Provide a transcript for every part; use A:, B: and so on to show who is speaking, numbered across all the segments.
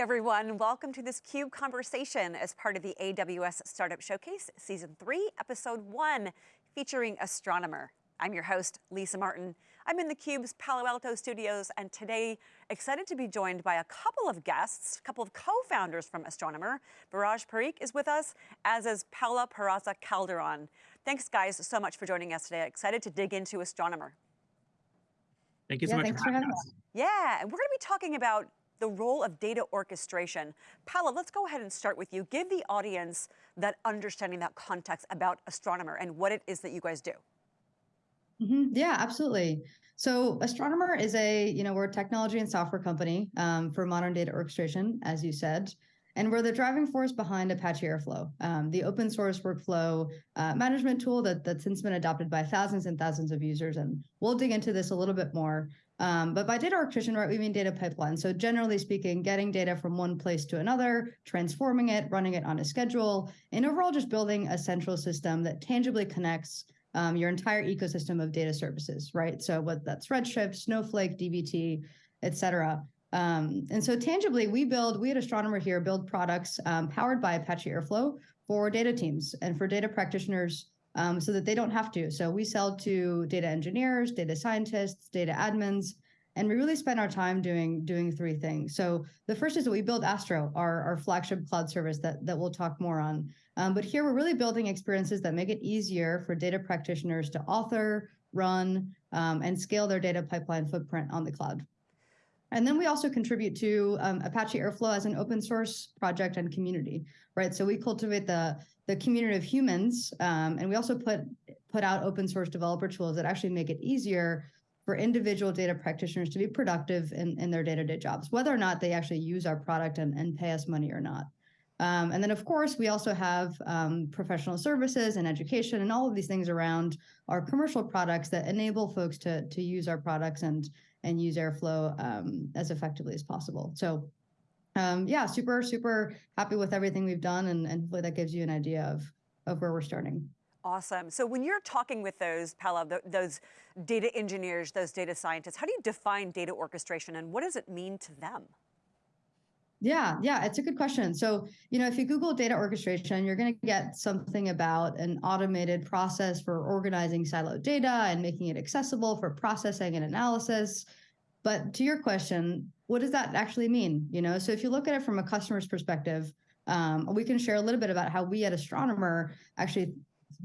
A: everyone. Welcome to this CUBE conversation as part of the AWS Startup Showcase, Season 3, Episode 1, featuring Astronomer. I'm your host, Lisa Martin. I'm in the CUBE's Palo Alto studios, and today, excited to be joined by a couple of guests, a couple of co-founders from Astronomer. Viraj Parekh is with us, as is Paula Peraza Calderon. Thanks, guys, so much for joining us today. Excited to dig into Astronomer.
B: Thank you so
C: yeah,
B: much
C: thanks
B: for having us.
A: Yeah, and we're going to be talking about the role of data orchestration. Paula, let's go ahead and start with you. Give the audience that understanding, that context about Astronomer and what it is that you guys do.
C: Mm -hmm. Yeah, absolutely. So Astronomer is a, you know, we're a technology and software company um, for modern data orchestration, as you said. And we're the driving force behind Apache Airflow, um, the open source workflow uh, management tool that, that's since been adopted by thousands and thousands of users. And we'll dig into this a little bit more. Um, but by data orchestration, right, we mean data pipeline. So generally speaking, getting data from one place to another, transforming it, running it on a schedule, and overall just building a central system that tangibly connects um, your entire ecosystem of data services, right? So what that's Redshift, Snowflake, DBT, et cetera. Um, and so tangibly, we build, we at Astronomer here build products um, powered by Apache Airflow for data teams and for data practitioners um, so that they don't have to. So we sell to data engineers, data scientists, data admins, and we really spend our time doing doing three things. So the first is that we build Astro, our, our flagship cloud service that, that we'll talk more on. Um, but here we're really building experiences that make it easier for data practitioners to author, run, um, and scale their data pipeline footprint on the cloud. And then we also contribute to um, Apache Airflow as an open source project and community, right? So we cultivate the, the community of humans, um, and we also put, put out open source developer tools that actually make it easier for individual data practitioners to be productive in, in their day-to-day -day jobs, whether or not they actually use our product and, and pay us money or not. Um, and then, of course, we also have um, professional services and education and all of these things around our commercial products that enable folks to, to use our products and and use Airflow um, as effectively as possible. So um, yeah, super, super happy with everything we've done. And, and hopefully that gives you an idea of, of where we're starting.
A: Awesome. So when you're talking with those, Paula, those data engineers, those data scientists, how do you define data orchestration and what does it mean to them?
C: Yeah, yeah, it's a good question. So, you know, if you Google data orchestration, you're going to get something about an automated process for organizing siloed data and making it accessible for processing and analysis. But to your question, what does that actually mean? You know, so if you look at it from a customer's perspective, um, we can share a little bit about how we at Astronomer actually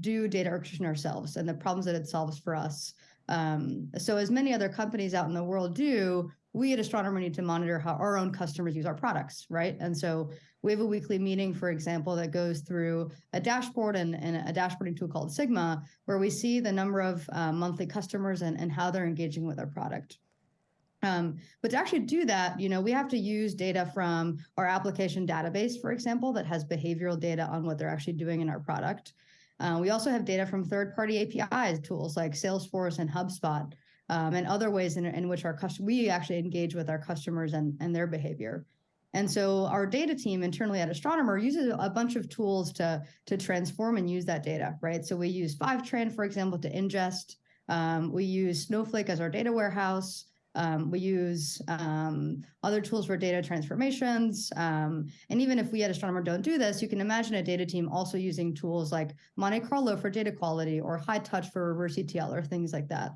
C: do data orchestration ourselves and the problems that it solves for us. Um, so as many other companies out in the world do, we at Astronomer need to monitor how our own customers use our products, right? And so we have a weekly meeting, for example, that goes through a dashboard and, and a dashboarding tool called Sigma, where we see the number of uh, monthly customers and, and how they're engaging with our product. Um, but to actually do that, you know, we have to use data from our application database, for example, that has behavioral data on what they're actually doing in our product. Uh, we also have data from third-party APIs tools like Salesforce and HubSpot, um, and other ways in, in which our we actually engage with our customers and, and their behavior. And so our data team internally at Astronomer uses a bunch of tools to, to transform and use that data, right? So we use Fivetran, for example, to ingest. Um, we use Snowflake as our data warehouse. Um, we use um, other tools for data transformations. Um, and even if we at Astronomer don't do this, you can imagine a data team also using tools like Monte Carlo for data quality or Hightouch for reverse ETL or things like that.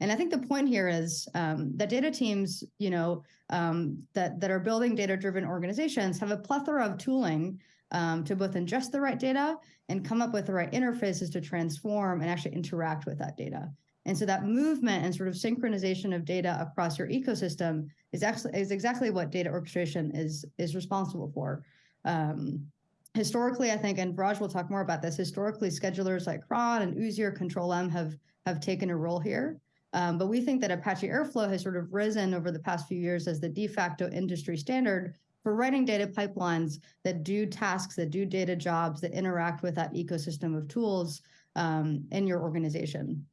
C: And I think the point here is um, that data teams, you know, um, that, that are building data-driven organizations have a plethora of tooling um, to both ingest the right data and come up with the right interfaces to transform and actually interact with that data. And so that movement and sort of synchronization of data across your ecosystem is actually is exactly what data orchestration is is responsible for. Um, historically, I think, and Raj will talk more about this, historically schedulers like Cron and Oozie or Control M have have taken a role here. Um, but we think that Apache Airflow has sort of risen over the past few years as the de facto industry standard for writing data pipelines that do tasks, that do data jobs, that interact with that ecosystem of tools um, in your organization.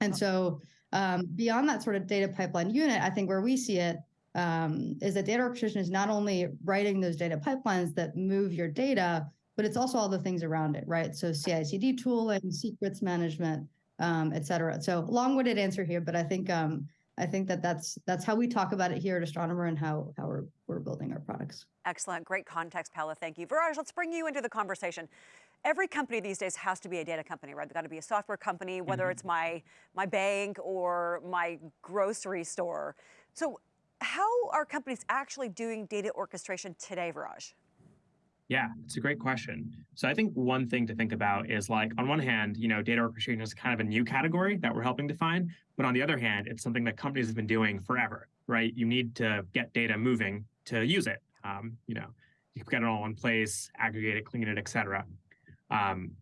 C: And so um, beyond that sort of data pipeline unit, I think where we see it um, is that data orchestration is not only writing those data pipelines that move your data, but it's also all the things around it, right? So CI/CD tooling, secrets management, um, et cetera. So long-winded answer here, but I think um, I think that that's that's how we talk about it here at Astronomer and how how we're we're building our products.
A: Excellent, great context, Paula. Thank you, Viraj. Let's bring you into the conversation. Every company these days has to be a data company, right? They've got to be a software company, whether mm -hmm. it's my my bank or my grocery store. So, how are companies actually doing data orchestration today, Viraj?
B: Yeah, it's a great question. So I think one thing to think about is like on one hand, you know, data orchestration is kind of a new category that we're helping define, but on the other hand, it's something that companies have been doing forever, right? You need to get data moving to use it. Um, you know, you get it all in place, aggregate it, clean it, et cetera. Um,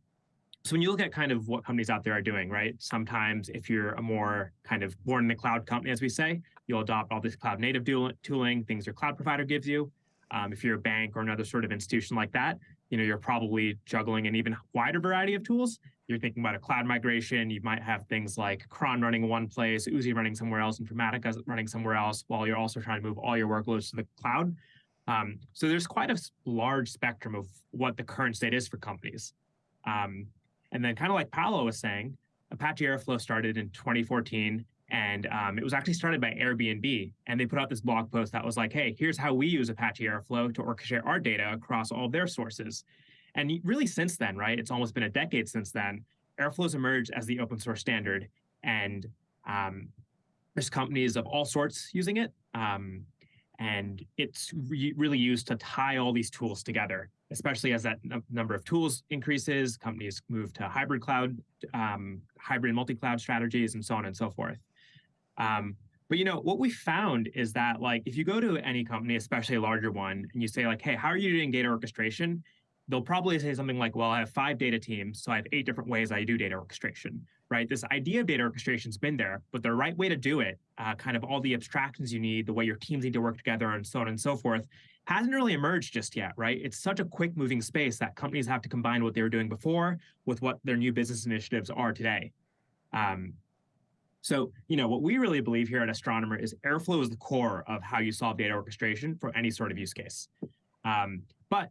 B: so when you look at kind of what companies out there are doing, right? Sometimes if you're a more kind of born in the cloud company, as we say, you'll adopt all this cloud native tooling, things your cloud provider gives you. Um, if you're a bank or another sort of institution like that, you know, you're probably juggling an even wider variety of tools. You're thinking about a cloud migration. You might have things like cron running one place, Oozie running somewhere else, Informatica running somewhere else, while you're also trying to move all your workloads to the cloud. Um, so there's quite a large spectrum of what the current state is for companies. Um, and then kind of like Paola was saying, Apache Airflow started in 2014 and um, it was actually started by Airbnb. And they put out this blog post that was like, hey, here's how we use Apache Airflow to orchestrate our data across all their sources. And really since then, right, it's almost been a decade since then, Airflow's emerged as the open source standard. And um, there's companies of all sorts using it. Um, and it's re really used to tie all these tools together, especially as that number of tools increases, companies move to hybrid cloud, um, hybrid multi-cloud strategies, and so on and so forth. Um, but you know what we found is that like if you go to any company, especially a larger one, and you say like, "Hey, how are you doing data orchestration?" They'll probably say something like, "Well, I have five data teams, so I have eight different ways I do data orchestration." Right? This idea of data orchestration's been there, but the right way to do it, uh, kind of all the abstractions you need, the way your teams need to work together, and so on and so forth, hasn't really emerged just yet, right? It's such a quick moving space that companies have to combine what they were doing before with what their new business initiatives are today. Um, so, you know, what we really believe here at Astronomer is Airflow is the core of how you solve data orchestration for any sort of use case. Um, but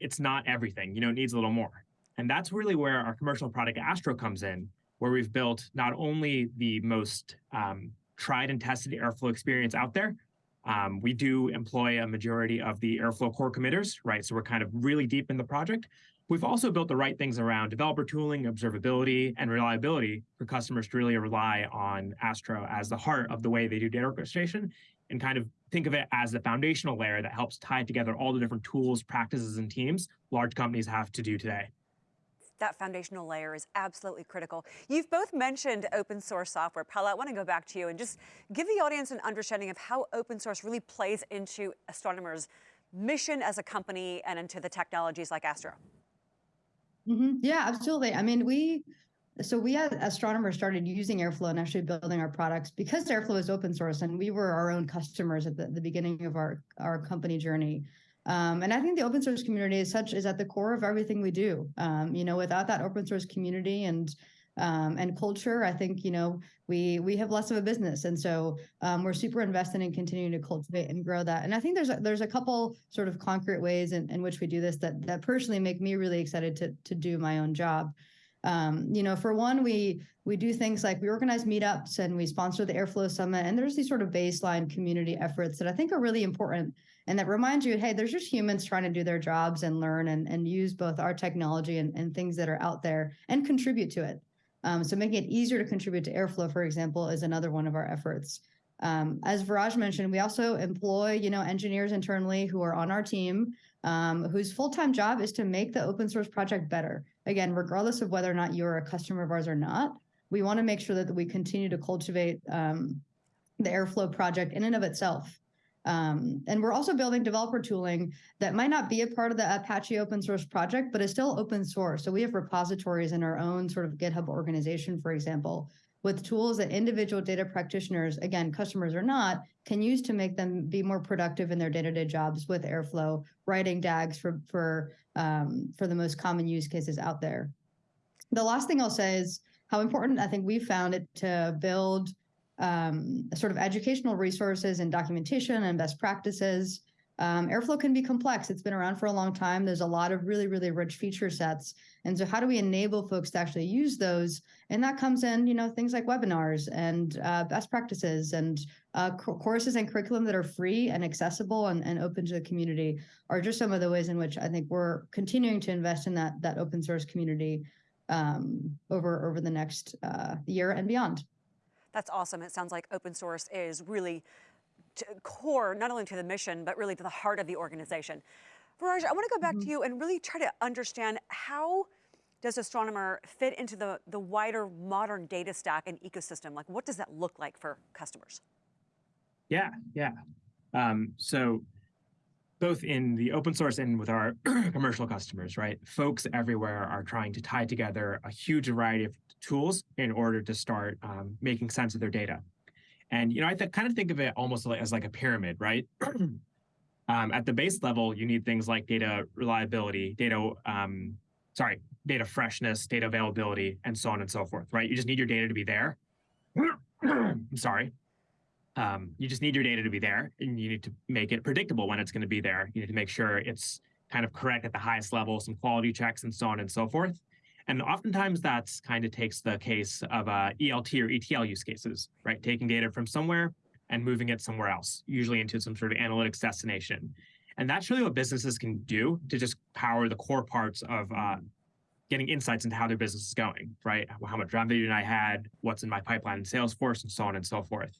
B: it's not everything, you know, it needs a little more. And that's really where our commercial product Astro comes in, where we've built not only the most um, tried and tested Airflow experience out there, um, we do employ a majority of the Airflow core committers, right? So we're kind of really deep in the project, We've also built the right things around developer tooling, observability, and reliability for customers to really rely on Astro as the heart of the way they do data orchestration and kind of think of it as the foundational layer that helps tie together all the different tools, practices, and teams large companies have to do today.
A: That foundational layer is absolutely critical. You've both mentioned open source software. Paula, I want to go back to you and just give the audience an understanding of how open source really plays into Astronomer's mission as a company and into the technologies like Astro.
C: Mm -hmm. Yeah, absolutely. I mean, we so we as astronomers started using Airflow and actually building our products because Airflow is open source and we were our own customers at the, the beginning of our our company journey. Um, and I think the open source community is such is at the core of everything we do. Um, you know, without that open source community and um, and culture, I think, you know, we we have less of a business. And so um, we're super invested in continuing to cultivate and grow that. And I think there's a, there's a couple sort of concrete ways in, in which we do this that that personally make me really excited to to do my own job. Um, you know, for one, we we do things like we organize meetups and we sponsor the Airflow Summit. And there's these sort of baseline community efforts that I think are really important and that remind you, hey, there's just humans trying to do their jobs and learn and, and use both our technology and, and things that are out there and contribute to it. Um, so making it easier to contribute to Airflow, for example, is another one of our efforts. Um, as Viraj mentioned, we also employ, you know, engineers internally who are on our team, um, whose full-time job is to make the open source project better. Again, regardless of whether or not you're a customer of ours or not, we want to make sure that we continue to cultivate um, the Airflow project in and of itself. Um, and we're also building developer tooling that might not be a part of the Apache open source project, but is still open source. So we have repositories in our own sort of GitHub organization, for example, with tools that individual data practitioners, again, customers or not, can use to make them be more productive in their day-to-day -day jobs with Airflow, writing DAGs for, for, um, for the most common use cases out there. The last thing I'll say is how important I think we found it to build um, sort of educational resources and documentation and best practices Um, Airflow can be complex. It's been around for a long time. There's a lot of really, really rich feature sets. And so how do we enable folks to actually use those? And that comes in, you know, things like webinars and uh, best practices and uh, courses and curriculum that are free and accessible and, and open to the community are just some of the ways in which I think we're continuing to invest in that, that open source community um, over, over the next uh, year and beyond.
A: That's awesome. It sounds like open source is really core, not only to the mission, but really to the heart of the organization. Viraj, I want to go back mm -hmm. to mm-hmm. you and really try to understand how does Astronomer fit into the, the wider modern data stack and ecosystem? Like, what does that look like for customers?
B: Yeah, yeah. Um, so both in the open source and with our commercial customers, right? Folks everywhere are trying to tie together a huge variety of tools in order to start um, making sense of their data. And you know, I kind of think of it almost as like a pyramid, right? um, at the base level, you need things like data reliability, data, um, sorry, data freshness, data availability, and so on and so forth, right? You just need your data to be there. I'm sorry. Um, you just need your data to be there, and you need to make it predictable when it's going to be there. You need to make sure it's kind of correct at the highest level, some quality checks, and so on and so forth. And oftentimes that's kind of takes the case of uh, ELT or ETL use cases, right? Taking data from somewhere and moving it somewhere else, usually into some sort of analytics destination. And that's really what businesses can do to just power the core parts of uh, getting insights into how their business is going, right? How much revenue I had, what's in my pipeline in Salesforce, and so on and so forth.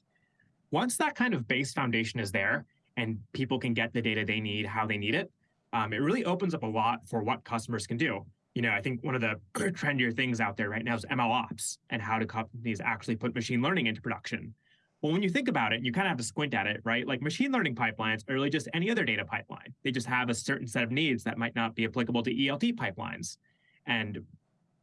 B: Once that kind of base foundation is there and people can get the data they need, how they need it, um, it really opens up a lot for what customers can do you know, I think one of the trendier things out there right now is ML ops and how do companies actually put machine learning into production. Well, when you think about it, you kind of have to squint at it, right? Like machine learning pipelines are really just any other data pipeline. They just have a certain set of needs that might not be applicable to ELT pipelines. And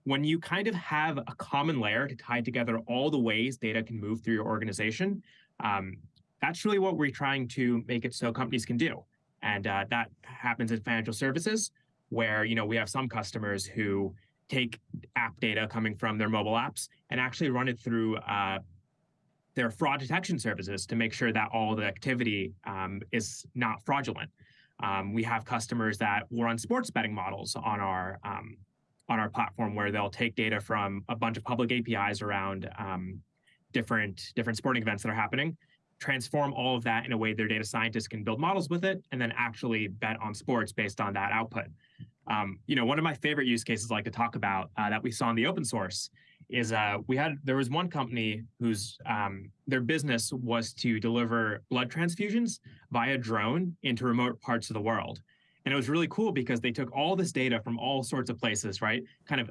B: when you kind of have a common layer to tie together all the ways data can move through your organization, um, that's really what we're trying to make it so companies can do. And uh, that happens in financial services where you know we have some customers who take app data coming from their mobile apps and actually run it through uh, their fraud detection services to make sure that all the activity um, is not fraudulent. Um, we have customers that will run sports betting models on our um, on our platform where they'll take data from a bunch of public APIs around um, different different sporting events that are happening, transform all of that in a way their data scientists can build models with it, and then actually bet on sports based on that output. Um, you know, one of my favorite use cases I like to talk about uh, that we saw in the open source is uh, we had there was one company whose um, their business was to deliver blood transfusions via drone into remote parts of the world. And it was really cool because they took all this data from all sorts of places, right? Kind of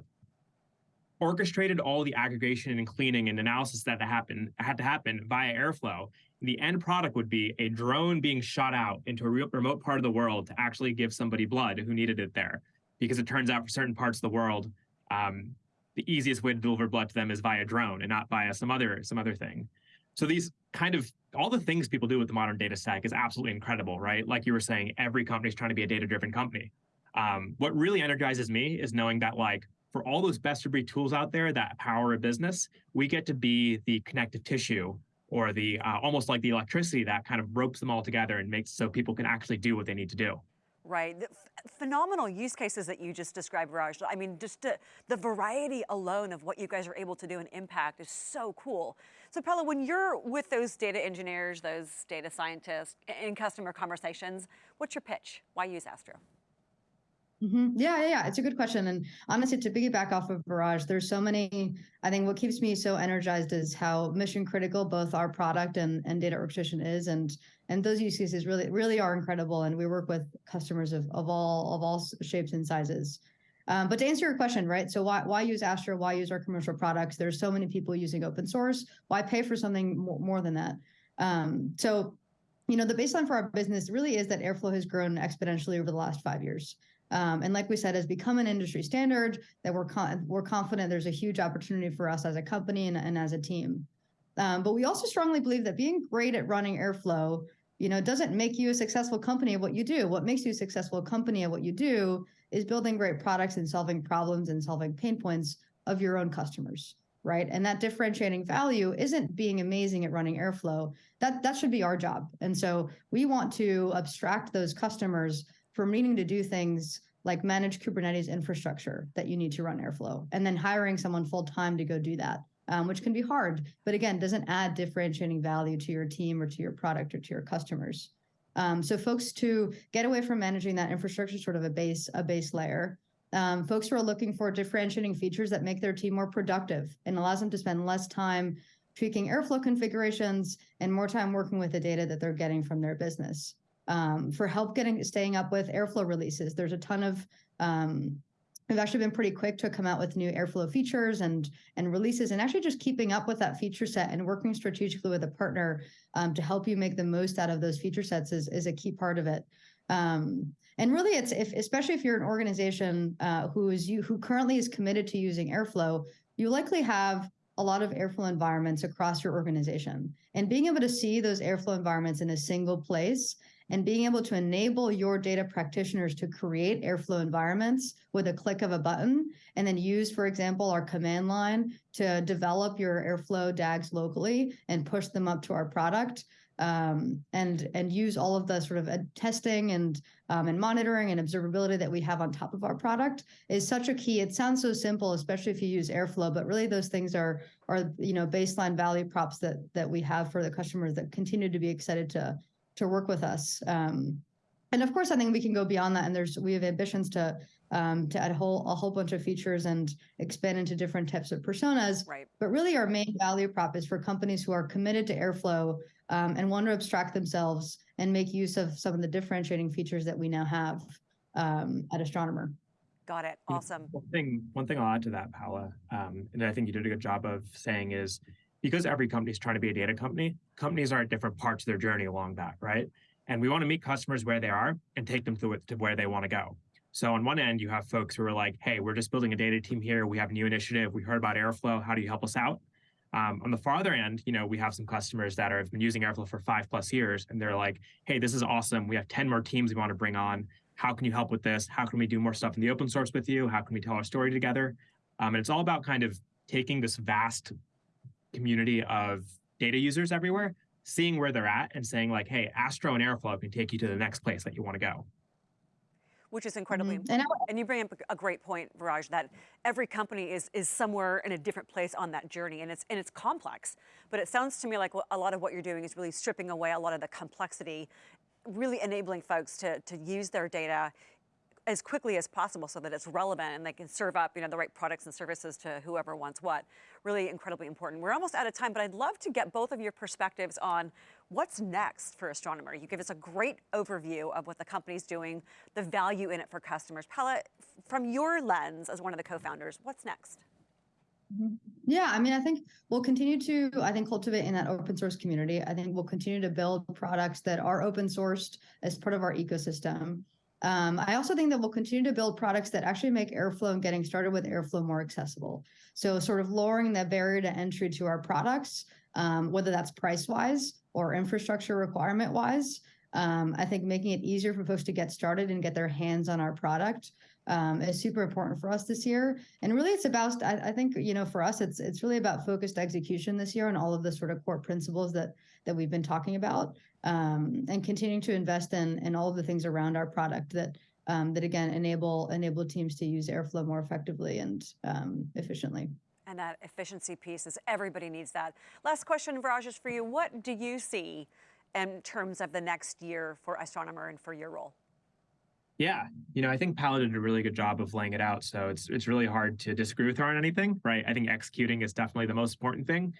B: orchestrated all the aggregation and cleaning and analysis that happened had to happen via Airflow. The end product would be a drone being shot out into a remote part of the world to actually give somebody blood who needed it there. Because it turns out for certain parts of the world, um, the easiest way to deliver blood to them is via drone and not via some other some other thing. So these kind of all the things people do with the modern data stack is absolutely incredible, right? Like you were saying, every company is trying to be a data-driven company. Um, what really energizes me is knowing that like for all those best of breed tools out there that power a business, we get to be the connective tissue or the uh, almost like the electricity that kind of ropes them all together and makes so people can actually do what they need to do.
A: Right. The phenomenal use cases that you just described, Raj. I mean, just the variety alone of what you guys are able to do and impact is so cool. So, Paula, when you're with those data engineers, those data scientists in customer conversations, what's your pitch? Why use Astro?
C: Mm-hmm. Yeah, yeah, yeah, it's a good question. And honestly, to piggyback off of Viraj, there's so many. I think what keeps me so energized is how mission critical both our product and, and data orchestration is, and and those use cases really really are incredible. And we work with customers of, of all of all shapes and sizes. Um, but to answer your question, right? So why why use Astro? Why use our commercial products? There's so many people using open source. Why pay for something more, more than that? Um, so you know, the baseline for our business really is that Airflow has grown exponentially over the last five years. Um, and like we said, has become an industry standard that we're con we're confident there's a huge opportunity for us as a company and, and as a team. Um, but we also strongly believe that being great at running Airflow, you know, doesn't make you a successful company at what you do. What makes you a successful company at what you do is building great products and solving problems and solving pain points of your own customers right? And that differentiating value isn't being amazing at running Airflow. That that should be our job. And so we want to abstract those customers from needing to do things like manage Kubernetes infrastructure that you need to run Airflow, and then hiring someone full time to go do that, um, which can be hard. But again, doesn't add differentiating value to your team or to your product or to your customers. Um, so folks to get away from managing that infrastructure, sort of a base a base layer. Um, folks who are looking for differentiating features that make their team more productive and allows them to spend less time tweaking Airflow configurations and more time working with the data that they're getting from their business um, for help getting staying up with Airflow releases. There's a ton of um, we've actually been pretty quick to come out with new Airflow features and and releases, and actually just keeping up with that feature set and working strategically with a partner um, to help you make the most out of those feature sets is is a key part of it. Um, and really, it's if especially if you're an organization uh, who is you who currently is committed to using Airflow, you likely have a lot of Airflow environments across your organization. And being able to see those Airflow environments in a single place and being able to enable your data practitioners to create Airflow environments with a click of a button, and then use, for example, our command line to develop your Airflow DAGs locally and push them up to our product. Um, and and use all of the sort of testing and um, and monitoring and observability that we have on top of our product is such a key. It sounds so simple, especially if you use Airflow, but really those things are are you know baseline value props that that we have for the customers that continue to be excited to to work with us. Um, and of course, I think we can go beyond that. And there's we have ambitions to um, to add a whole a whole bunch of features and expand into different types of personas.
A: Right.
C: But really, our main value prop is for companies who are committed to Airflow um, and want to abstract themselves and make use of some of the differentiating features that we now have um, at Astronomer.
A: Got it. Awesome.
B: One thing, one thing I'll add to that, Paula, um, and I think you did a good job of saying is because every company is trying to be a data company, companies are at different parts of their journey along that, right? And we want to meet customers where they are and take them to, to where they want to go. So on one end, you have folks who are like, hey, we're just building a data team here. We have a new initiative. We heard about Airflow. How do you help us out? Um, on the farther end, you know, we have some customers that are, have been using Airflow for five plus years, and they're like, hey, this is awesome. We have 10 more teams we want to bring on. How can you help with this? How can we do more stuff in the open source with you? How can we tell our story together? Um, and it's all about kind of taking this vast community of data users everywhere, seeing where they're at and saying like, hey, Astro and Airflow can take you to the next place that you want to go.
A: Which is incredibly
C: Mhm.
A: important.
C: And
A: And you bring up a great point, Viraj, that every company is is somewhere in a different place on that journey, and it's and it's complex. But it sounds to me like a lot of what you're doing is really stripping away a lot of the complexity, really enabling folks to to use their data as quickly as possible so that it's relevant and they can serve up you know the right products and services to whoever wants what. Really incredibly important. We're almost out of time but i'd love to get both of your perspectives on what's next for astronomer. You give us a great overview of what the company's doing the value in it for customers. Paula, from your lens as one of the co-founders what's next? Mm-hmm.
C: Yeah, I mean, I think we'll continue to, I think, cultivate in that open source community. I think we'll continue to build products that are open sourced as part of our ecosystem. Um, I also think that we'll continue to build products that actually make Airflow and getting started with Airflow more accessible. So, sort of lowering that barrier to entry to our products, um, whether that's price wise or infrastructure requirement wise. Um, I think making it easier for folks to get started and get their hands on our product um, is super important for us this year. And really, it's about I, I, think you know for us, it's it's really about focused execution this year on all of the sort of core principles that that we've been talking about, um, and continuing to invest in in all of the things around our product that um, that again enable enable teams to use Airflow more effectively and um, efficiently.
A: And that efficiency piece is everybody needs that. Last question, Viraj, is for you. What do you see in terms of the next year for Astronomer and for your role?
B: Yeah, you know, I think Paula did a really good job of laying it out. So it's it's really hard to disagree with her on anything, right? I think executing is definitely the most important thing.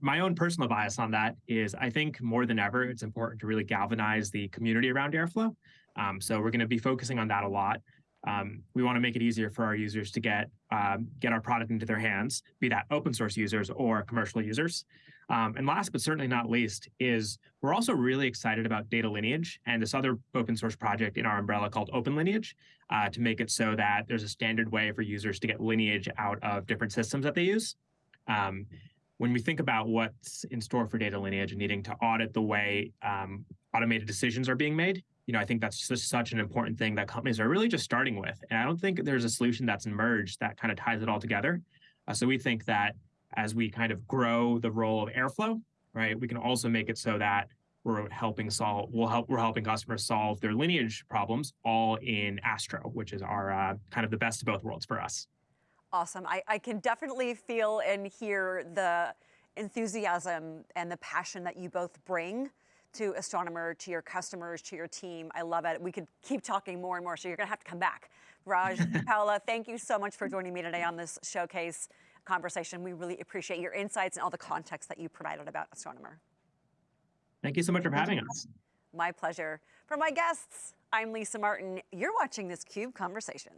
B: My own personal bias on that is I think more than ever, it's important to really galvanize the community around Airflow. Um, so we're going to be focusing on that a lot. Um, we want to make it easier for our users to get um, get our product into their hands, be that open source users or commercial users. Um, and last but certainly not least is we're also really excited about data lineage and this other open source project in our umbrella called Open Lineage uh, to make it so that there's a standard way for users to get lineage out of different systems that they use. Um, when we think about what's in store for data lineage and needing to audit the way um, automated decisions are being made, you know, I think that's just such an important thing that companies are really just starting with. And I don't think there's a solution that's emerged that kind of ties it all together. Uh, so we think that as we kind of grow the role of Airflow, right, we can also make it so that we're helping solve, we'll help, we're helping customers solve their lineage problems all in Astro, which is our uh, kind of the best of both worlds for us.
A: Awesome. I, I can definitely feel and hear the enthusiasm and the passion that you both bring to Astronomer, to your customers, to your team. I love it. We could keep talking more and more, so you're going to have to come back. Raj, Paola, thank you so much for joining me today on this showcase conversation. We really appreciate your insights and all the context that you provided about Astronomer.
B: Thank you so much for having us.
A: My pleasure. For my guests, I'm Lisa Martin. You're watching this CUBE conversation.